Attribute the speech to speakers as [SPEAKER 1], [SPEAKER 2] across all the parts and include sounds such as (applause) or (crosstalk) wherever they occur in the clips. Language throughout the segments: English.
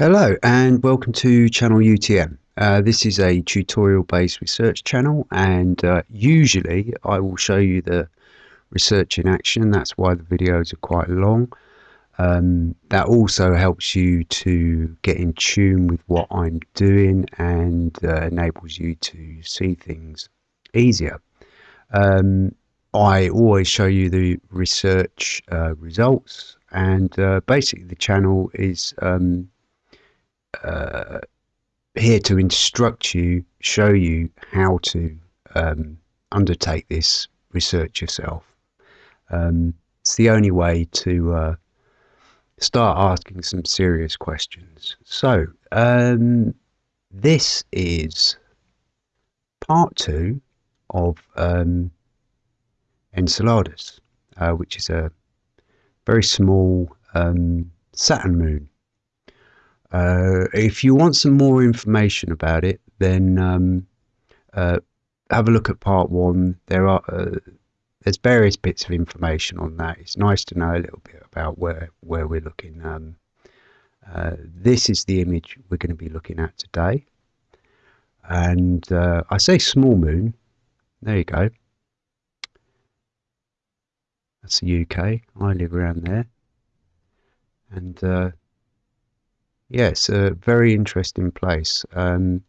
[SPEAKER 1] Hello and welcome to channel UTM. Uh, this is a tutorial based research channel and uh, usually I will show you the research in action that's why the videos are quite long. Um, that also helps you to get in tune with what I'm doing and uh, enables you to see things easier. Um, I always show you the research uh, results and uh, basically the channel is um, uh, here to instruct you, show you how to um, undertake this research yourself. Um, it's the only way to uh, start asking some serious questions. So, um, this is part two of um, Enceladus, uh, which is a very small um, Saturn moon. Uh, if you want some more information about it, then um, uh, have a look at part one. There are uh, there's various bits of information on that. It's nice to know a little bit about where where we're looking. Um, uh, this is the image we're going to be looking at today, and uh, I say small moon. There you go. That's the UK. I live around there, and uh, Yes, a very interesting place. Um,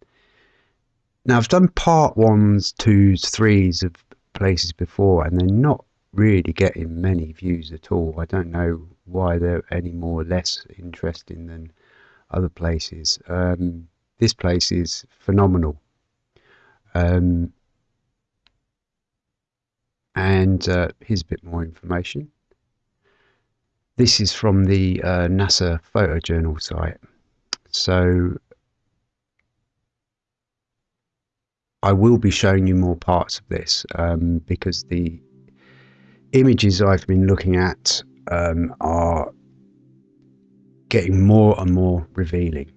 [SPEAKER 1] now I've done part ones, twos, threes of places before, and they're not really getting many views at all. I don't know why they're any more or less interesting than other places. Um, this place is phenomenal. Um, and uh, here's a bit more information. This is from the uh, NASA photojournal site. So I will be showing you more parts of this um, because the images I've been looking at um, are getting more and more revealing.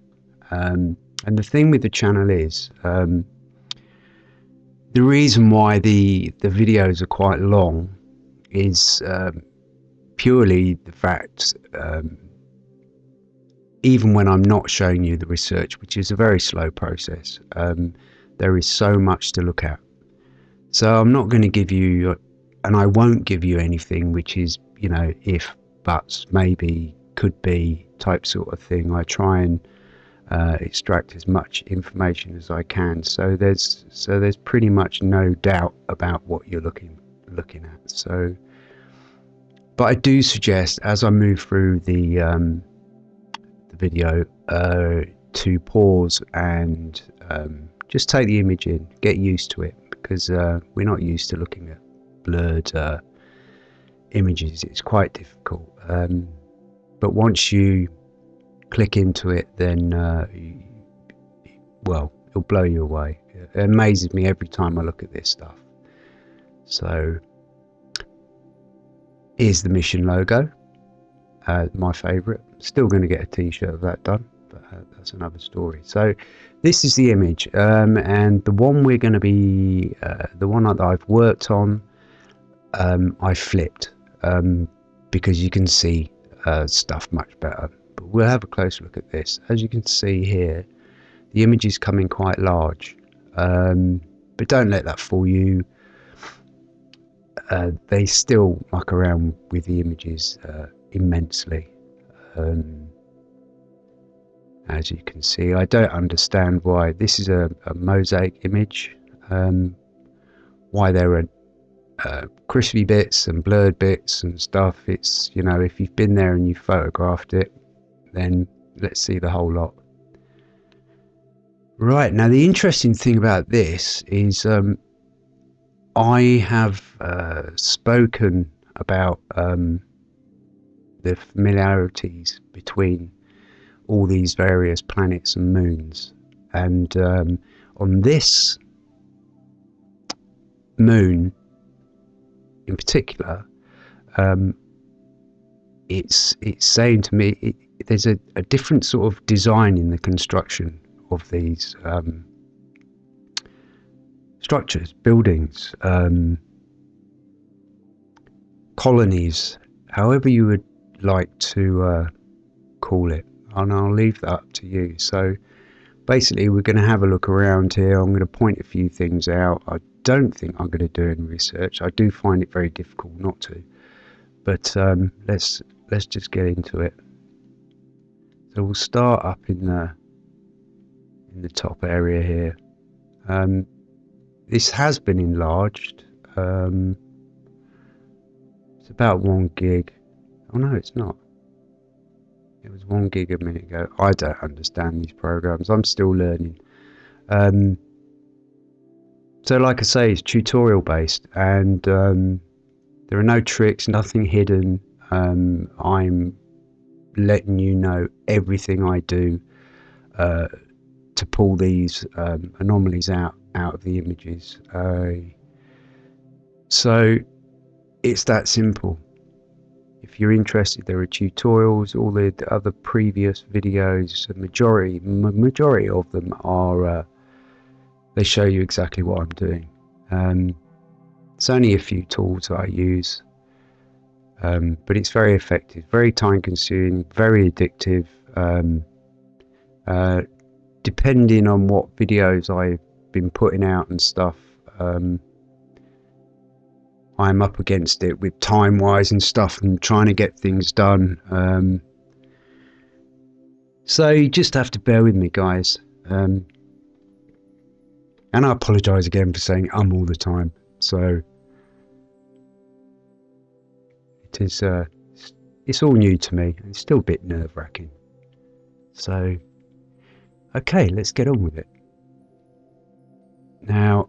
[SPEAKER 1] Um, and the thing with the channel is um, the reason why the the videos are quite long is um, purely the fact um, even when I'm not showing you the research, which is a very slow process, um, there is so much to look at. So I'm not going to give you, and I won't give you anything which is, you know, if, buts, maybe, could be type sort of thing. I try and uh, extract as much information as I can. So there's so there's pretty much no doubt about what you're looking looking at. So, but I do suggest as I move through the um, the video uh, to pause and um, just take the image in, get used to it because uh, we're not used to looking at blurred uh, images. It's quite difficult. Um, but once you click into it, then uh, well, it'll blow you away. It amazes me every time I look at this stuff. So here's the mission logo uh, my favourite. Still going to get a t-shirt of that done, but uh, that's another story. So this is the image, um, and the one we're going to be, uh, the one that I've worked on, um, I flipped um, because you can see uh, stuff much better. But we'll have a close look at this. As you can see here, the image is coming quite large, um, but don't let that fool you. Uh, they still muck around with the images uh, immensely. Um, as you can see, I don't understand why this is a, a mosaic image. Um, why there are uh, crispy bits and blurred bits and stuff. It's you know if you've been there and you've photographed it, then let's see the whole lot. Right now, the interesting thing about this is um, I have uh, spoken about um, the familiarities between all these various planets and moons. And um, on this moon in particular, um, it's it's saying to me it, there's a, a, different sort of design in the construction of these um, structures, buildings, um, colonies, however you would like to uh, call it. and I'll leave that up to you. So basically, we're going to have a look around here. I'm going to point a few things out. I don't think I'm going to do any research. I do find it very difficult not to. But um, let's let's just get into it. So we'll start up in the in the top area here. Um, this has been enlarged. Um, it's about one gig. Oh no, it's not. It was one gig a minute ago. I don't understand these programs. I'm still learning. Um, so, like I say, it's tutorial based, and um, there are no tricks, nothing hidden. Um, I'm letting you know everything I do uh, to pull these um, anomalies out out of the images. Uh, so it's that simple. If you're interested, there are tutorials. All the, the other previous videos, the majority majority of them are uh, they show you exactly what I'm doing. Um, it's only a few tools that I use, um, but it's very effective, very time consuming, very addictive. Um, uh, depending on what videos I've been putting out and stuff, um, I'm up against it with time wise and stuff and trying to get things done. Um, so you just have to bear with me, guys. Um, and I apologise again for saying um all the time. So it is. Uh, it's all new to me. It's still a bit nerve wracking. So, okay, let's get on with it. Now,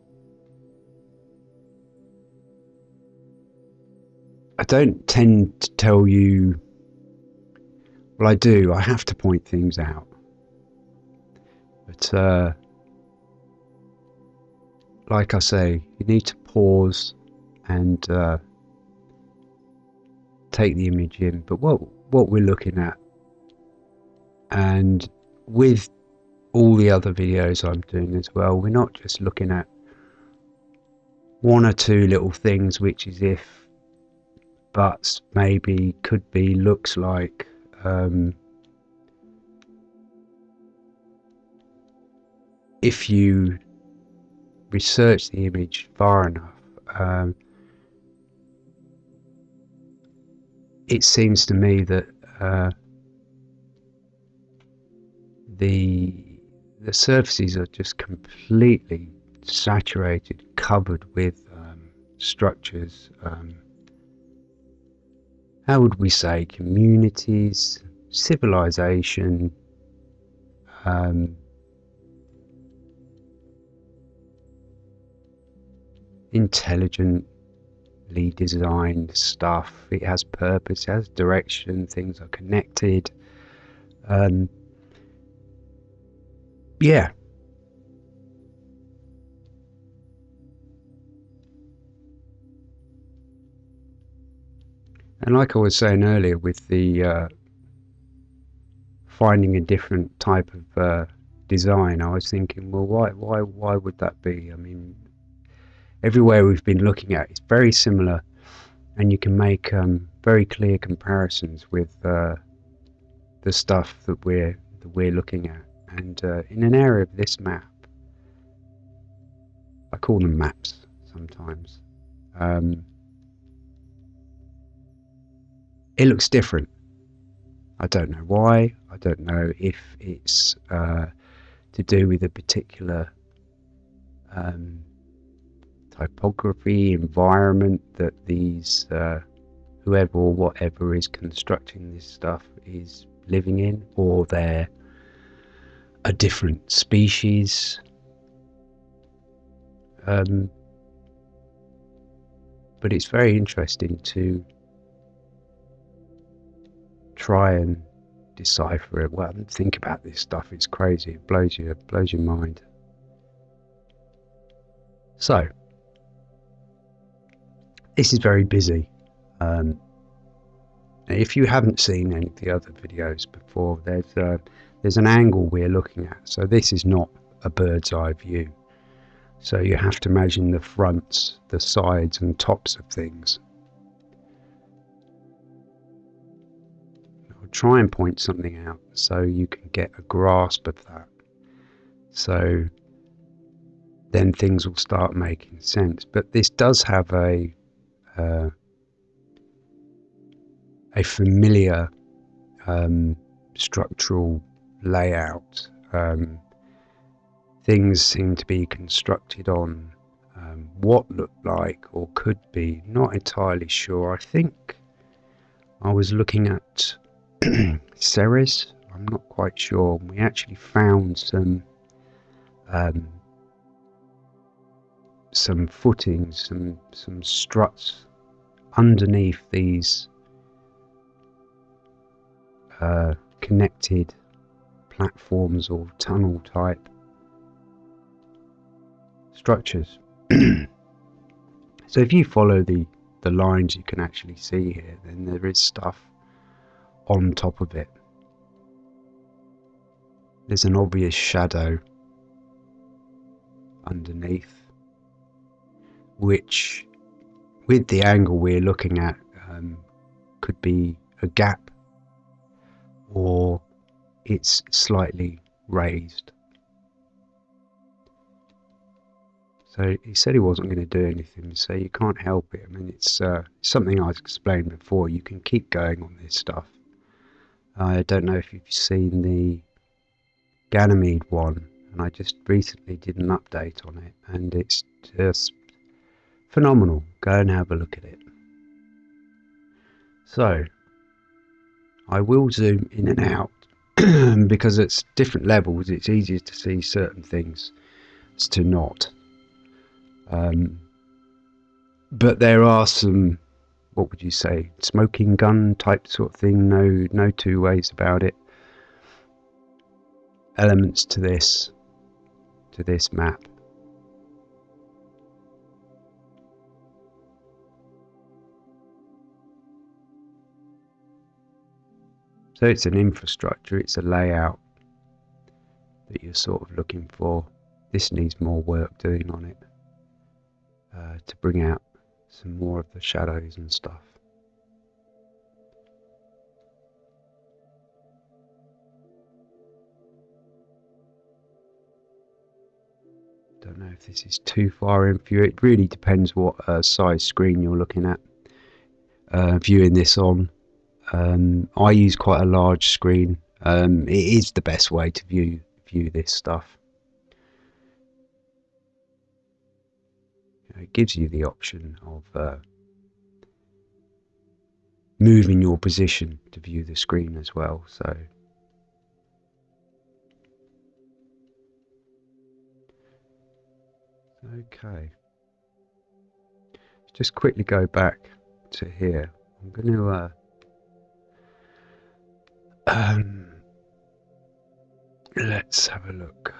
[SPEAKER 1] I don't tend to tell you. Well, I do. I have to point things out. But, uh, like I say, you need to pause and uh, take the image in. But what what we're looking at, and with all the other videos I'm doing as well, we're not just looking at one or two little things, which is if, buts, maybe, could be, looks like. Um, if you research the image far enough, um, it seems to me that uh, the the surfaces are just completely saturated, covered with um, structures. How would we say communities, civilization, um, intelligently designed stuff. It has purpose, it has direction, things are connected. Um, yeah. And like I was saying earlier, with the uh, finding a different type of uh, design, I was thinking, well, why, why, why would that be? I mean, everywhere we've been looking at it's very similar, and you can make um, very clear comparisons with uh, the stuff that we're that we're looking at. And uh, in an area of this map, I call them maps sometimes. Um, it looks different. I don't know why. I don't know if it's uh, to do with a particular um, typography, environment that these uh, whoever or whatever is constructing this stuff is living in, or they're a different species. Um, but it's very interesting to try and decipher it. Well, think about this stuff. It's crazy. It blows you, it blows your mind. So, this is very busy. Um, if you haven't seen any of the other videos before, there's a, there's an angle we're looking at. So this is not a bird's eye view. So you have to imagine the fronts, the sides and tops of things. Try and point something out so you can get a grasp of that. So then things will start making sense. But this does have a uh, a familiar um, structural layout. Um, things seem to be constructed on um, what looked like or could be. Not entirely sure. I think I was looking at (clears throat) Ceres. I'm not quite sure. We actually found some um, some footings, some some struts underneath these uh, connected platforms or tunnel type structures. (clears throat) so if you follow the the lines you can actually see here, then there is stuff on top of it. There's an obvious shadow underneath, which, with the angle we're looking at, um, could be a gap or it's slightly raised. So he said he wasn't going to do anything, so you can't help it. I mean, it's uh, something I've explained before. You can keep going on this stuff. I don't know if you've seen the Ganymede one, and I just recently did an update on it, and it's just phenomenal. Go and have a look at it. So, I will zoom in and out (clears throat) because it's different levels. It's easier to see certain things as to not. Um, but there are some, what would you say, smoking gun type sort of thing. No, no two ways about it. Elements to this, to this map. So it's an infrastructure, it's a layout that you're sort of looking for. This needs more work doing on it uh, to bring out some more of the shadows and stuff. Don't know if this is too far in view. It really depends what uh, size screen you're looking at. Uh, viewing this on, um, I use quite a large screen. Um, it is the best way to view view this stuff. It gives you the option of uh, moving your position to view the screen as well. So. Okay. Just quickly go back to here. I'm going to uh, um, let's have a look.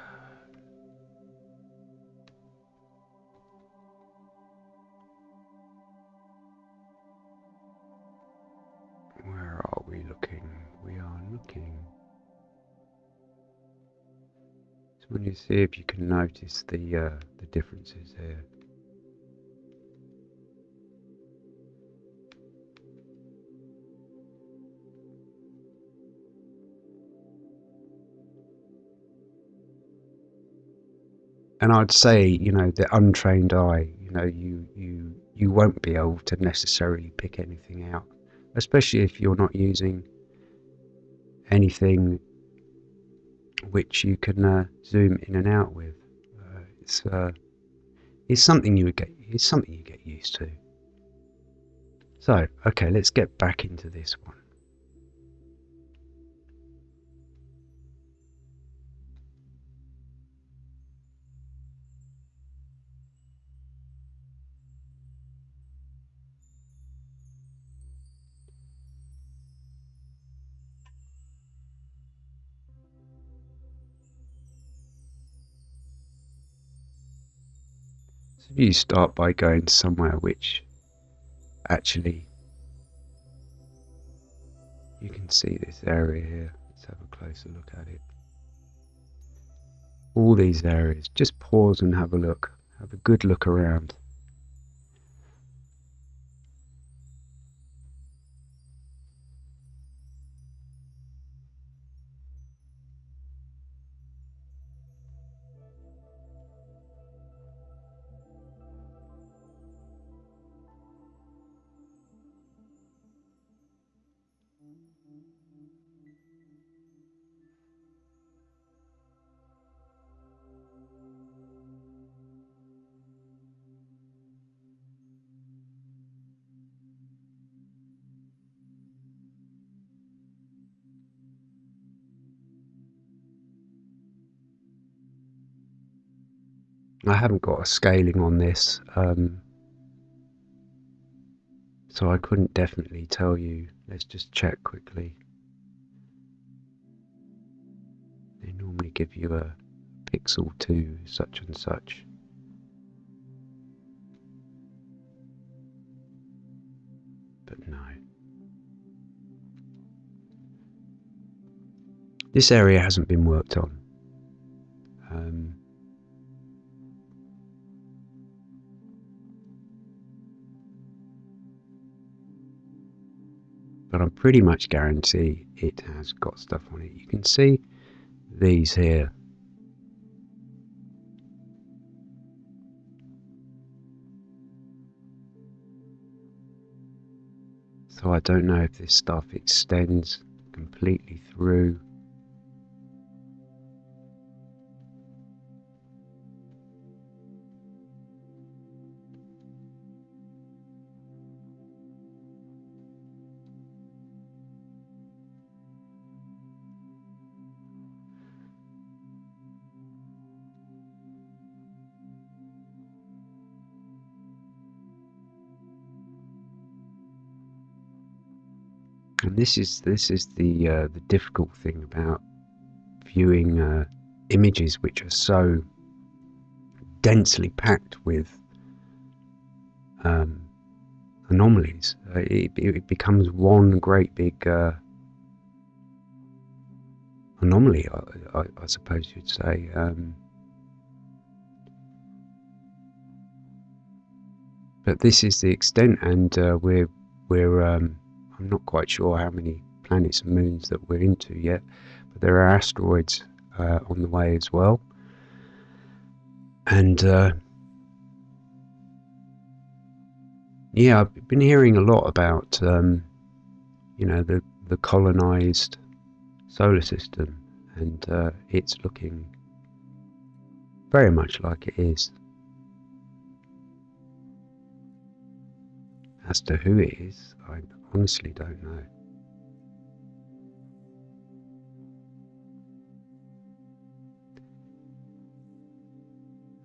[SPEAKER 1] So when you see if you can notice the uh, the differences here. and I'd say, you know, the untrained eye, you know, you you you won't be able to necessarily pick anything out especially if you're not using anything which you can uh, zoom in and out with. Uh, it's uh, it's something you would get. It's something you get used to. So okay, let's get back into this one. So you start by going somewhere which actually you can see this area here. Let's have a closer look at it. All these areas, just pause and have a look. Have a good look around. I haven't got a scaling on this, um, so I couldn't definitely tell you. Let's just check quickly. They normally give you a pixel to such and such. But no. This area hasn't been worked on. But I'm pretty much guarantee it has got stuff on it. You can see these here. So I don't know if this stuff extends completely through and this is this is the uh, the difficult thing about viewing uh, images which are so densely packed with um, anomalies. Uh, it, it, becomes one great big uh, anomaly, I, I, I, suppose you'd say. Um, but this is the extent, and uh, we're we're um, I'm not quite sure how many planets and moons that we're into yet, but there are asteroids uh, on the way as well. And uh, yeah, I've been hearing a lot about um, you know the the colonized solar system, and uh, it's looking very much like it is. As to who it is, I honestly don't know.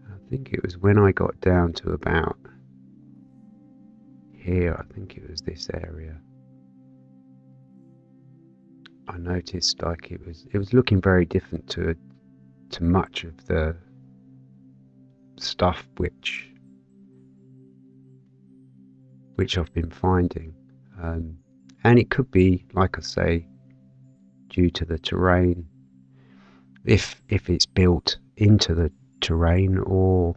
[SPEAKER 1] I think it was when I got down to about here, I think it was this area. I noticed like it was it was looking very different to to much of the stuff which which I've been finding. Um, and it could be, like I say, due to the terrain, if if it's built into the terrain, or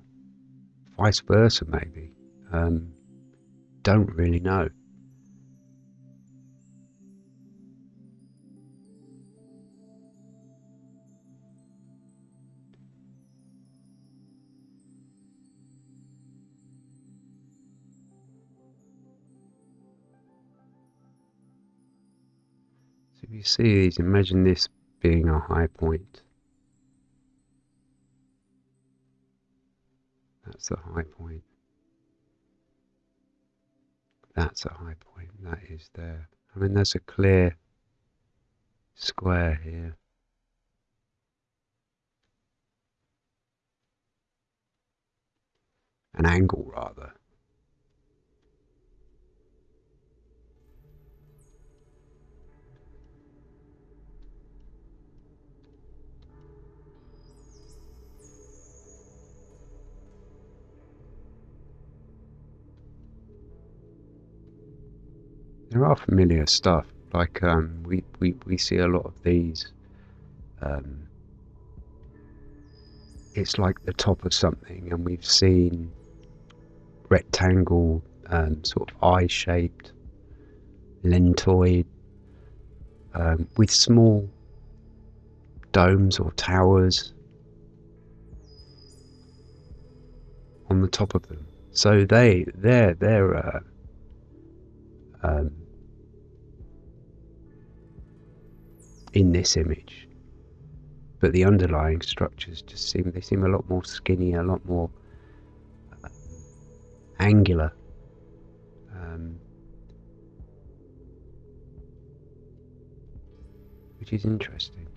[SPEAKER 1] vice versa, maybe. Um, don't really know. You see these, imagine this being a high point. That's a high point. That's a high point. That is there. I mean, there's a clear square here. An angle, rather. There are familiar stuff. Like um, we, we, we see a lot of these. Um, it's like the top of something, and we've seen rectangle, um, sort of eye-shaped, lentoid, um, with small domes or towers on the top of them. So they they're they're uh, um, in this image. But the underlying structures just seem they seem a lot more skinny, a lot more uh, angular. Um, which is interesting.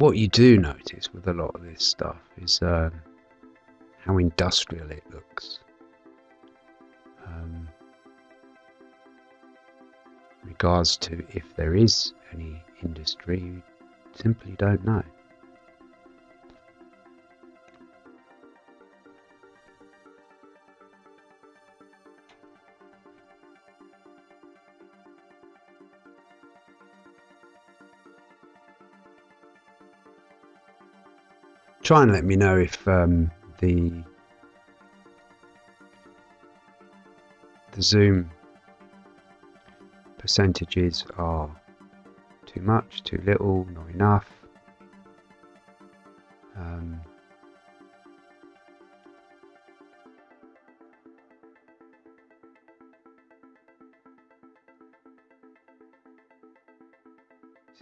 [SPEAKER 1] What you do notice with a lot of this stuff is um, how industrial it looks. Um, regards to if there is any industry, you simply don't know. Try and let me know if um, the the zoom percentages are too much, too little, not enough. Um,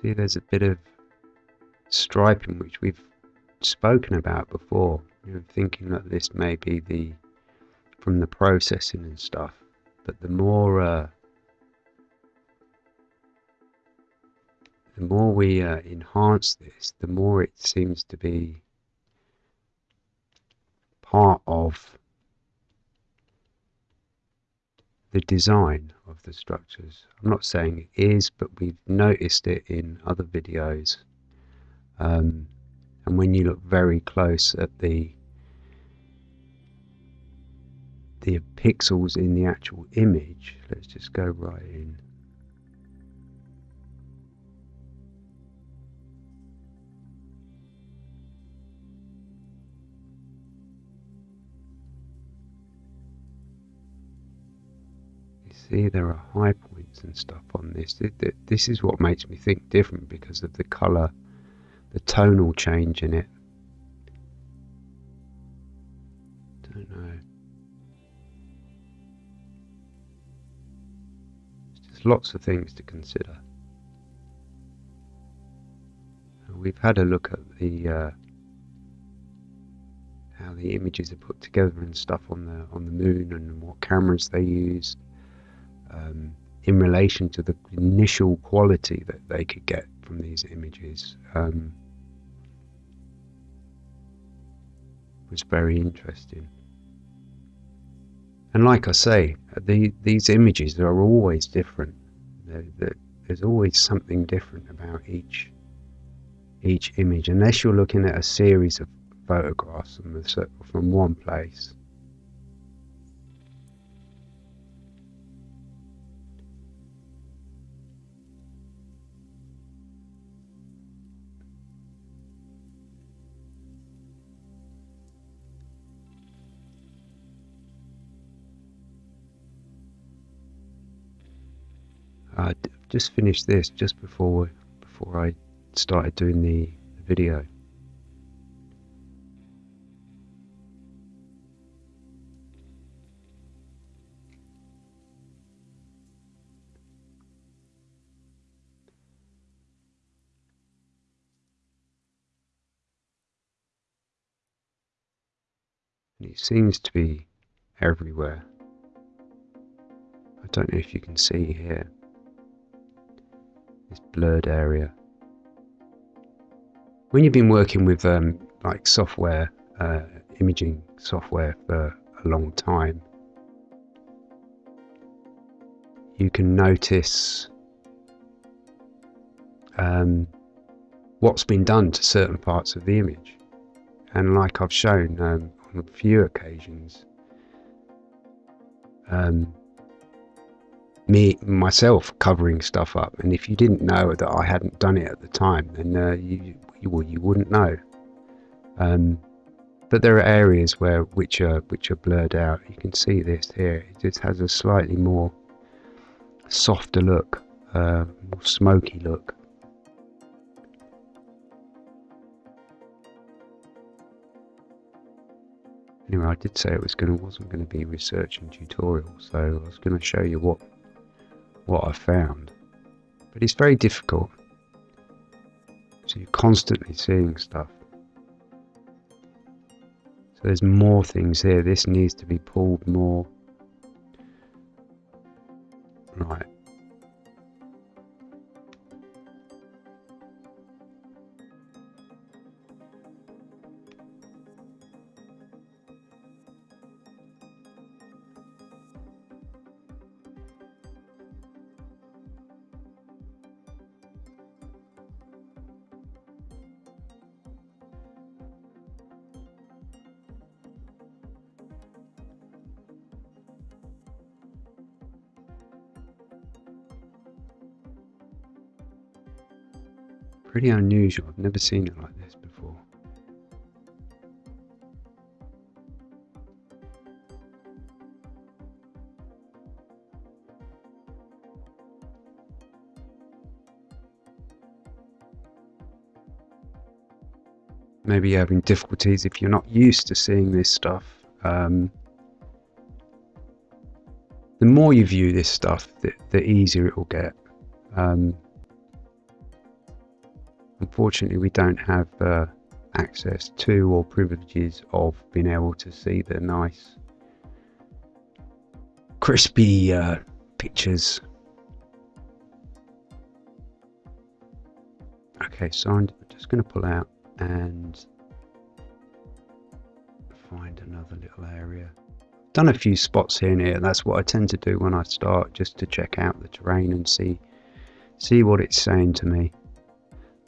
[SPEAKER 1] see, there's a bit of striping which we've spoken about before. You know, thinking that this may be the from the processing and stuff, but the more uh, the more we uh, enhance this, the more it seems to be part of the design of the structures. I'm not saying it is, but we've noticed it in other videos. Um, and when you look very close at the the pixels in the actual image let's just go right in. You see there are high points and stuff on this. This is what makes me think different because of the color the tonal change in it. Don't know. There's just lots of things to consider. We've had a look at the uh, how the images are put together and stuff on the on the moon and what cameras they use um, in relation to the initial quality that they could get from these images um, was very interesting. And like I say, the, these images are always different. They're, they're, there's always something different about each each image, unless you're looking at a series of photographs from, the, from one place. Uh, I just finished this just before before I started doing the video. And it seems to be everywhere. I don't know if you can see here this blurred area. When you've been working with um, like software, uh, imaging software for a long time, you can notice um, what's been done to certain parts of the image. And like I've shown um, on a few occasions, um, me myself covering stuff up. And if you didn't know that I hadn't done it at the time then uh, you, you well, you wouldn't know. Um, but there are areas where which are which are blurred out. You can see this here. It just has a slightly more softer look uh, more smoky look. Anyway, I did say it was going wasn't going to be research and tutorial, so I was going to show you what what I found. But it's very difficult. So you're constantly seeing stuff. So there's more things here. This needs to be pulled more. Right. Pretty unusual. I've never seen it like this before. Maybe you're having difficulties if you're not used to seeing this stuff. Um, the more you view this stuff, the, the easier it will get. Um, unfortunately we don't have uh, access to or privileges of being able to see the nice crispy uh, pictures. Okay so I'm just going to pull out and find another little area. Done a few spots here and here. That's what I tend to do when I start just to check out the terrain and see see what it's saying to me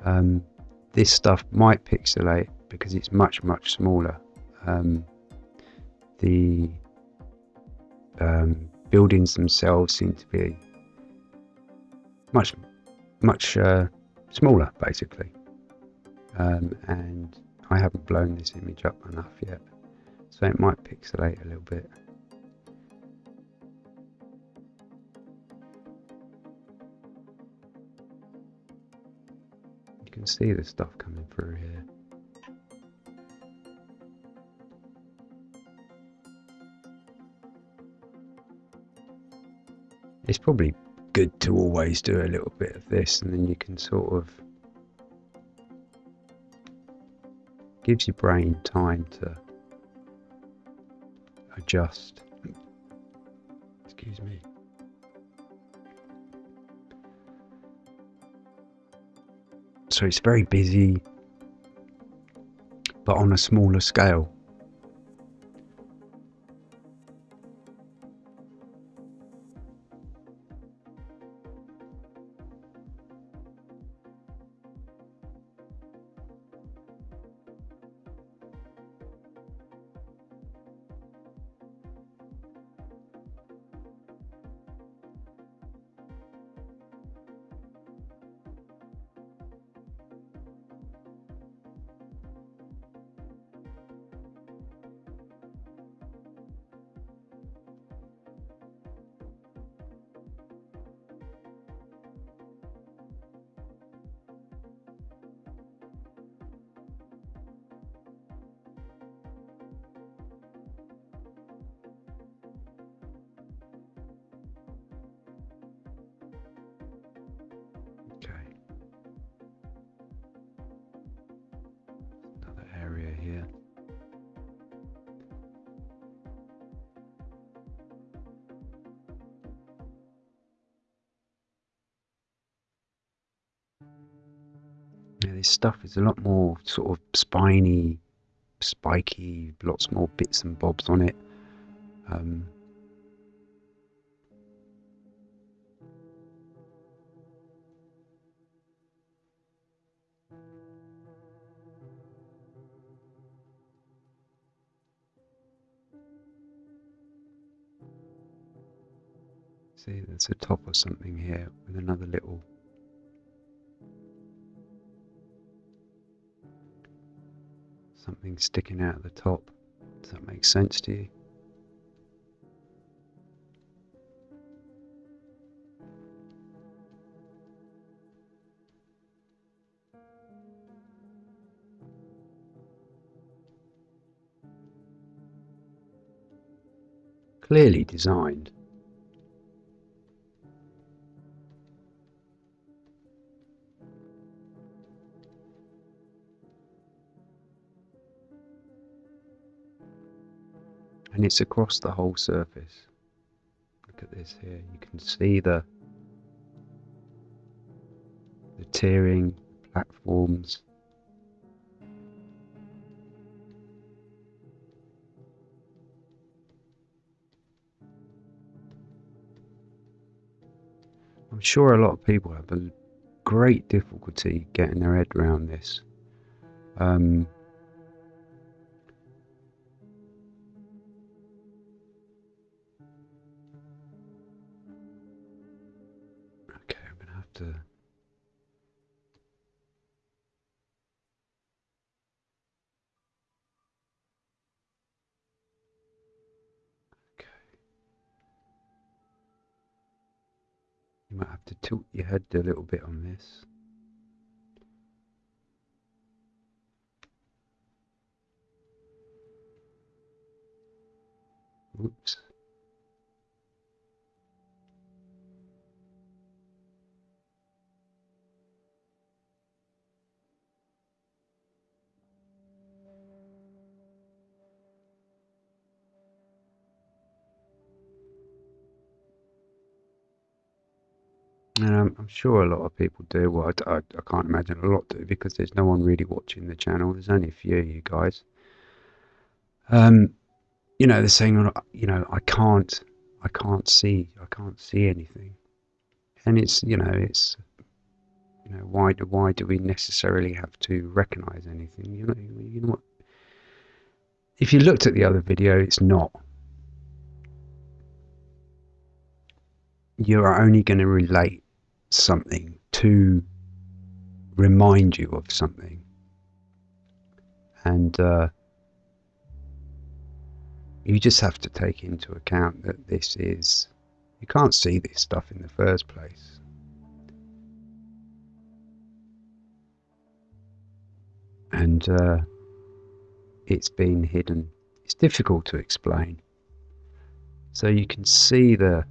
[SPEAKER 1] um, this stuff might pixelate because it's much much smaller. Um, the um, buildings themselves seem to be much much uh, smaller basically. Um, and I haven't blown this image up enough yet. So it might pixelate a little bit can see the stuff coming through here. It's probably good to always do a little bit of this and then you can sort of gives your brain time to adjust. Excuse me. So it's very busy, but on a smaller scale. This stuff is a lot more sort of spiny, spiky, lots more bits and bobs on it. Um, See, there's a top of something here with another little something sticking out of the top. Does that make sense to you? Clearly designed. And it's across the whole surface. Look at this here. You can see the the tiering platforms. I'm sure a lot of people have a great difficulty getting their head around this. Um, to. Okay. You might have to tilt your head a little bit on this. Oops. And I'm, I'm sure a lot of people do. Well, I, I, I can't imagine a lot do because there's no one really watching the channel. There's only a few of you guys. Um, you know, they're saying, "Oh, you know, I can't, I can't see, I can't see anything, and it's, you know, it's, you know, why do why do we necessarily have to recognise anything? You know, you know what? If you looked at the other video, it's not. You are only going to relate something to remind you of something, and. Uh, you just have to take into account that this is you can't see this stuff in the first place. And uh, it's been hidden. It's difficult to explain. So you can see the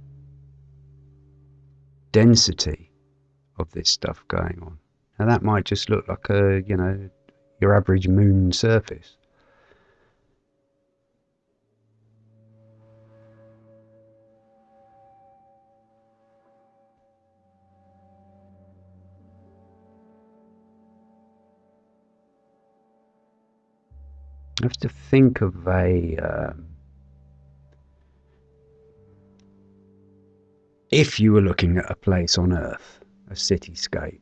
[SPEAKER 1] density of this stuff going on now that might just look like a you know your average moon surface I have to think of a. Um, if you were looking at a place on Earth, a cityscape,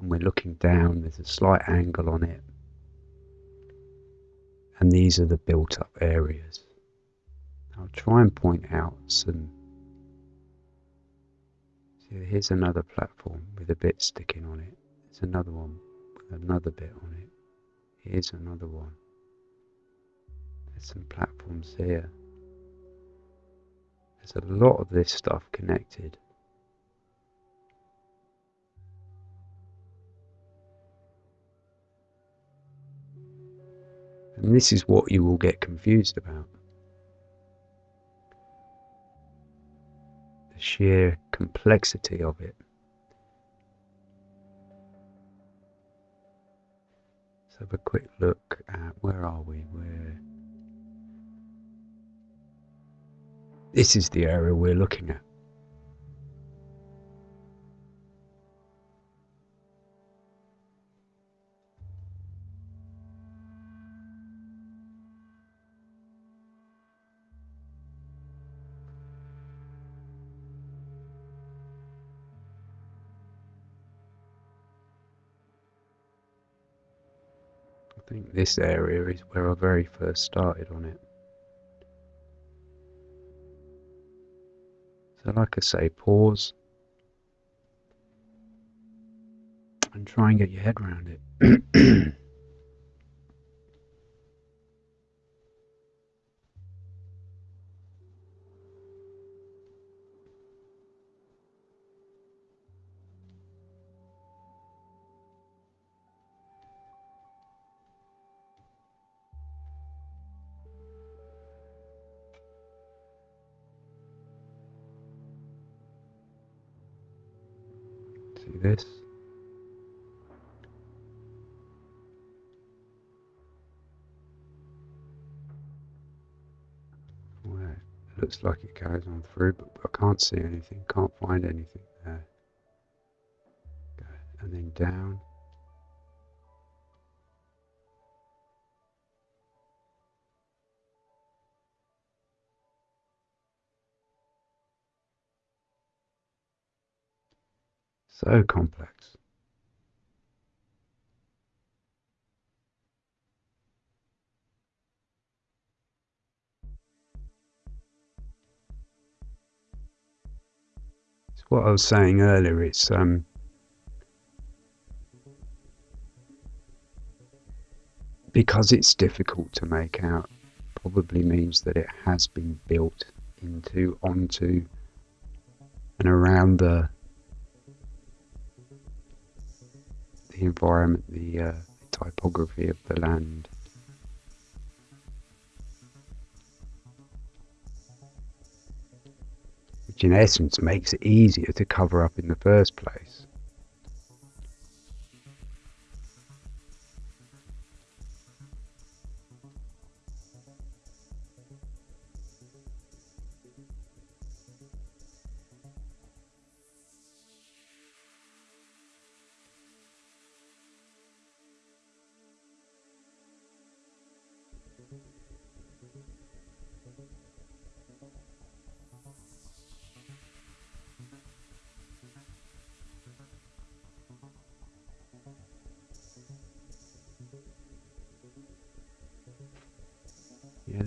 [SPEAKER 1] and we're looking down, there's a slight angle on it, and these are the built up areas. I'll try and point out some. See, here's another platform with a bit sticking on it. There's another one with another bit on it. Here's another one. There's some platforms here. There's a lot of this stuff connected. And this is what you will get confused about. The sheer complexity of it. Let's have a quick look at where are we? Where This is the area we're looking at. This area is where I very first started on it. So, like I say, pause and try and get your head around it. (clears throat) looks like it goes on through, but I can't see anything, can't find anything there. And then down. So complex. What I was saying earlier, it's um because it's difficult to make out probably means that it has been built into onto and around the the environment, the uh, typography of the land. Which in essence makes it easier to cover up in the first place.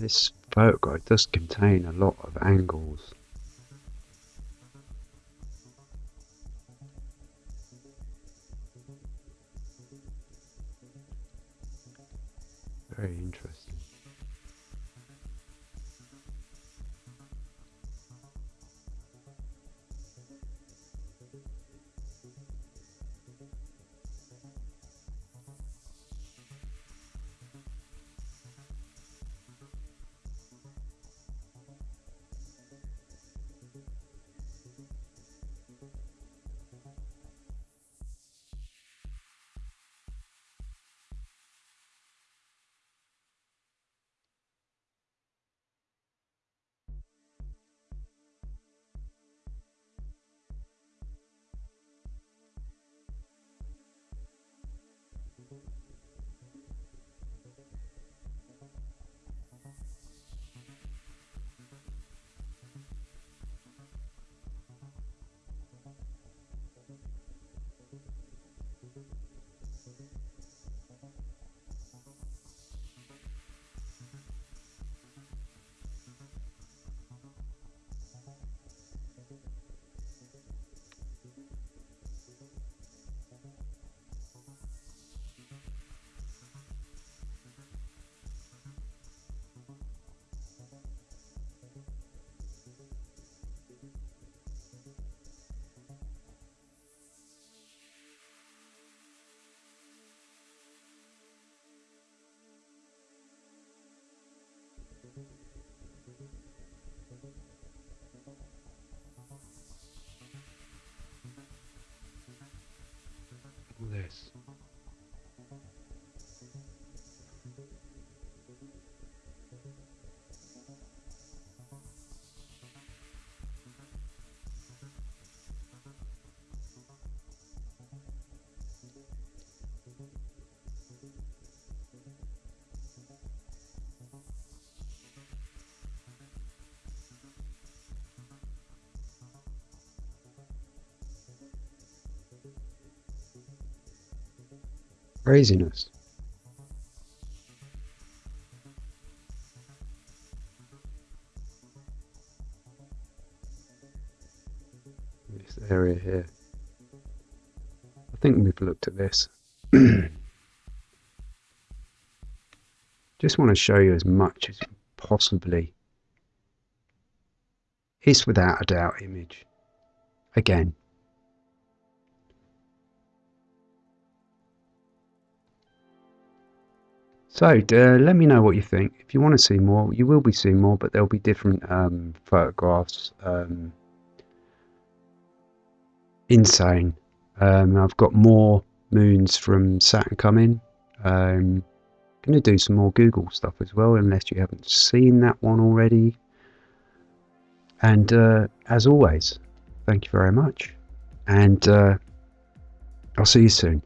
[SPEAKER 1] This photograph does contain a lot of angles. This. Craziness. This area here. I think we've looked at this. (clears throat) Just want to show you as much as possibly is without a doubt image. Again, So uh, let me know what you think. If you want to see more, you will be seeing more, but there'll be different um, photographs. Um, insane. Um, I've got more moons from Saturn coming. Um, going to do some more Google stuff as well, unless you haven't seen that one already. And uh, as always, thank you very much. And uh, I'll see you soon.